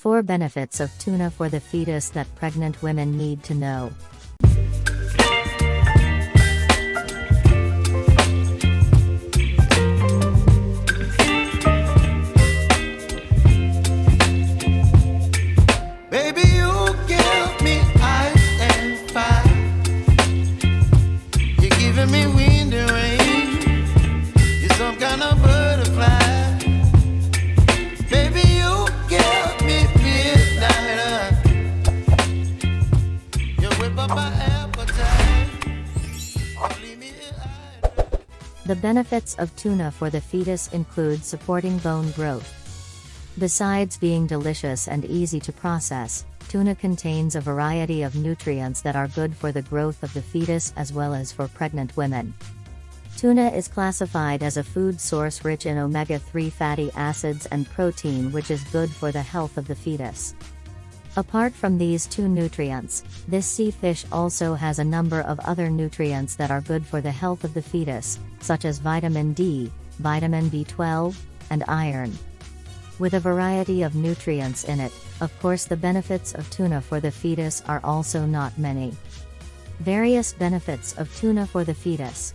4 benefits of tuna for the fetus that pregnant women need to know. The benefits of tuna for the fetus include supporting bone growth. Besides being delicious and easy to process, tuna contains a variety of nutrients that are good for the growth of the fetus as well as for pregnant women. Tuna is classified as a food source rich in omega 3 fatty acids and protein, which is good for the health of the fetus. Apart from these two nutrients, this sea fish also has a number of other nutrients that are good for the health of the fetus, such as vitamin D, vitamin B12, and iron. With a variety of nutrients in it, of course, the benefits of tuna for the fetus are also not many. Various benefits of tuna for the fetus.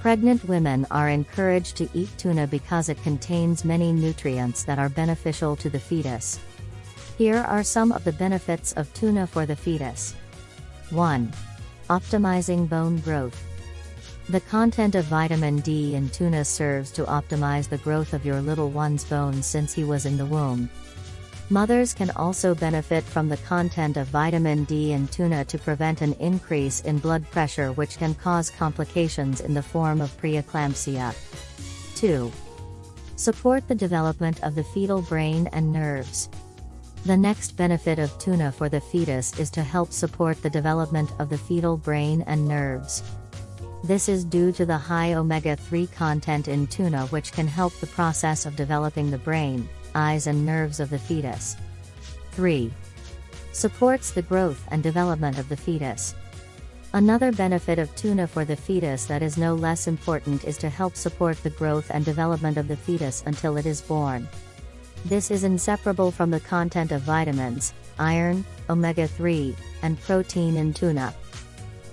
Pregnant women are encouraged to eat tuna because it contains many nutrients that are beneficial to the fetus. Here are some of the benefits of tuna for the fetus. 1. Optimizing bone growth. The content of vitamin D in tuna serves to optimize the growth of your little one's bones since he was in the womb. Mothers can also benefit from the content of vitamin D in tuna to prevent an increase in blood pressure, which can cause complications in the form of preeclampsia. 2. Support the development of the fetal brain and nerves. The next benefit of tuna for the fetus is to help support the development of the fetal brain and nerves. This is due to the high omega 3 content in tuna, which can help the process of developing the brain, eyes, and nerves of the fetus. 3. Supports the growth and development of the fetus. Another benefit of tuna for the fetus that is no less important is to help support the growth and development of the fetus until it is born. This is inseparable from the content of vitamins, iron, omega 3, and protein in tuna.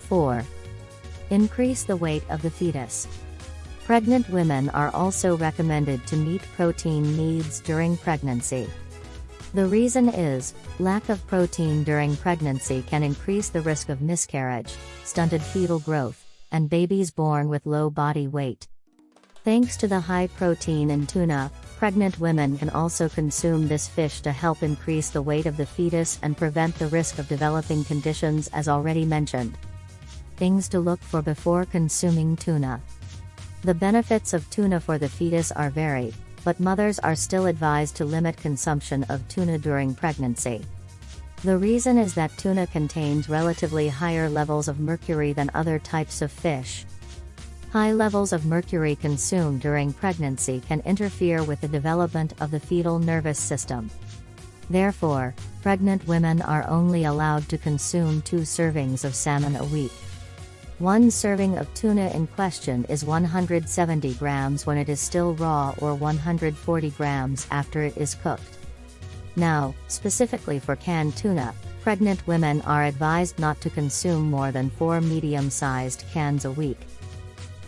4. Increase the weight of the fetus. Pregnant women are also recommended to meet protein needs during pregnancy. The reason is, lack of protein during pregnancy can increase the risk of miscarriage, stunted fetal growth, and babies born with low body weight. Thanks to the high protein in tuna, pregnant women can also consume this fish to help increase the weight of the fetus and prevent the risk of developing conditions as already mentioned. Things to look for before consuming tuna. The benefits of tuna for the fetus are varied, but mothers are still advised to limit consumption of tuna during pregnancy. The reason is that tuna contains relatively higher levels of mercury than other types of fish. High levels of mercury consumed during pregnancy can interfere with the development of the fetal nervous system. Therefore, pregnant women are only allowed to consume two servings of salmon a week. One serving of tuna in question is 170 grams when it is still raw or 140 grams after it is cooked. Now, specifically for canned tuna, pregnant women are advised not to consume more than four medium sized cans a week.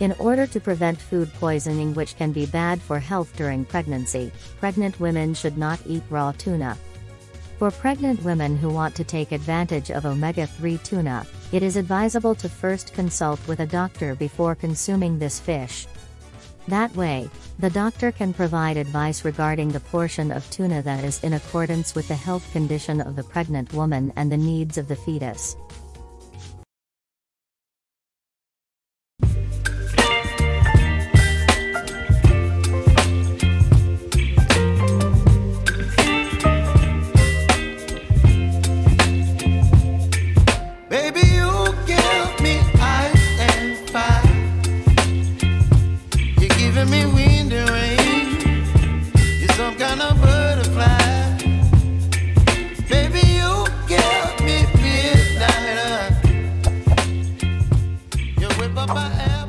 In order to prevent food poisoning, which can be bad for health during pregnancy, pregnant women should not eat raw tuna. For pregnant women who want to take advantage of omega 3 tuna, it is advisable to first consult with a doctor before consuming this fish. That way, the doctor can provide advice regarding the portion of tuna that is in accordance with the health condition of the pregnant woman and the needs of the fetus. I am. Eh.